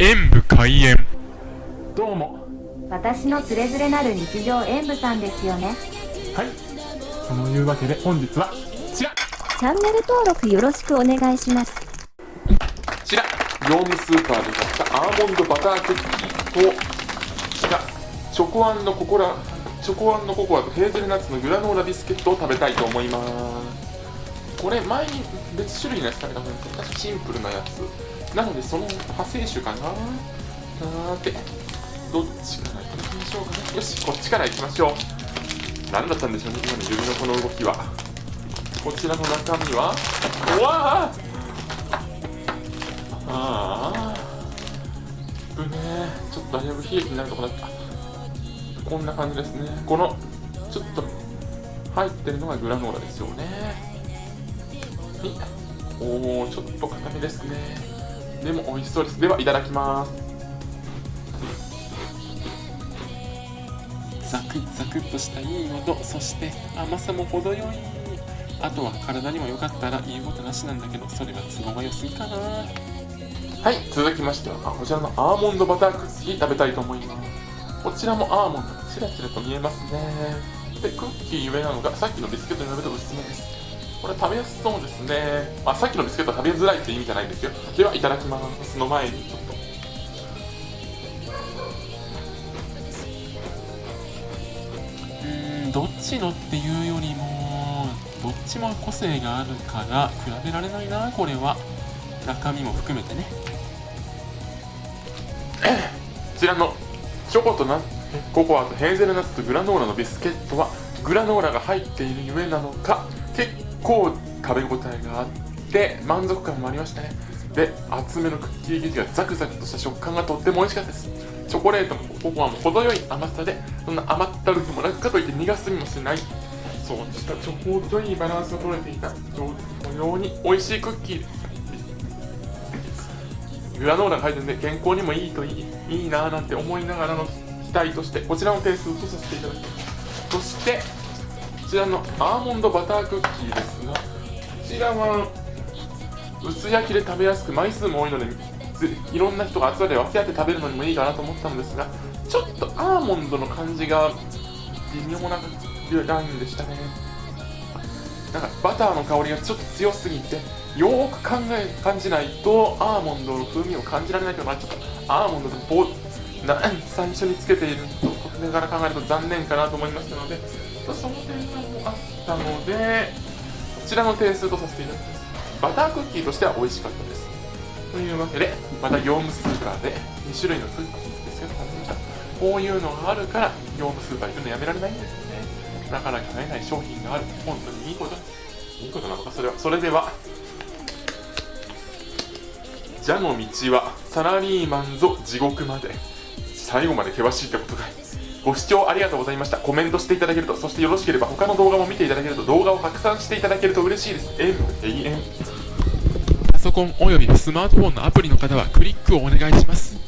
演武開演。どうも。私のつれづれなる日常演舞さんですよね。はい。そのいうわけで本日はこちら。チャンネル登録よろしくお願いします。こちら。業務スーパーで買ったアーモンドバタークッキーとこちら。チョコココラ。チョコココアとヘーゼルナッツのグラノーラビスケットを食べたいと思います。これ前に別種類のやつ食べたことあるんですけど確かシンプルなやつなのでその派生種かな。さて。どっちから行きましょうかね。よしこっちから行きましょう。何だったんでしょうね今の指のこの動きは。こちらの中身は。うわあああぶねちょっとだいぶ冷え気になるとこだったこんな感じですね。このちょっと入ってるのがグラノーラですよね。おおちょっと硬めですね。でも美味しそうです。ではいただきます。ザクザクっとしたいい音そして甘さも程よい。あとは体にも良かったら言うことなしなんだけどそれは都合が良すぎかな。はい続きましてはこちらのアーモンドバタークッキー食べたいと思います。こちらもアーモンドチラチラと見えますね。でクッキー上なのがさっきのビスケットに比べると薄めです。これ食べやすそうですね、まあ、さっきのビスケットは食べづらいって意味じゃないんですよ。ではいただきます。の前にちょっと。うんどっちのっていうよりもどっちも個性があるから比べられないなこれは。中身も含めてね。こちらのチョコとナココアとヘーゼルナッツとグラノーラのビスケットはグラノーラが入っているゆえなのか結構食べ応えがあって満足感もありましたね。で厚めのクッキー生地がザクザクとした食感がとっても美味しかったです。チョコレートもココアも程よい甘さでそんな甘ったるくもなくかといって苦すみもしない。そうしたちょうどいいバランスが取れていた非常に美味しいクッキー。ですグラノーラが入るんで健康にもいいといいいいなぁなんて思いながらの期待としてこちらの点数とさせていただきます。そしてちらのアーモンドバタークッキーです。がこちらは薄焼きで食べやすく枚数も多いのでいろんな人が集まり分け合って食べるのにもいいかなと思ったんですがちょっとアーモンドの感じが微妙なラインでしたね。なんかバターの香りがちょっと強すぎてよーく考え感じないとアーモンドの風味を感じられないとなっちゃったアーモンドでボな最初につけているとこれから考えると残念かなと思いましたのでその点数もあったのでこちらの点数とさせていただきます。バタークッキーとしては美味しかったです。というわけでまた業務スーパーで2種類のクッキーですけど食べましたこういうのがあるから業務スーパー行くのやめられないんですよね。なかなか買えない商品がある。本当にいいこと。ですいいことなのか？それはそれでは。蛇の道はサラリーマンぞ地獄まで。最後まで険しいってことかい。ご視聴ありがとうございました。コメントしていただけるとそしてよろしければ他の動画も見ていただけると動画を拡散していただけると嬉しいです。え永遠パソコンおよびスマートフォンのアプリの方はクリックをお願いします。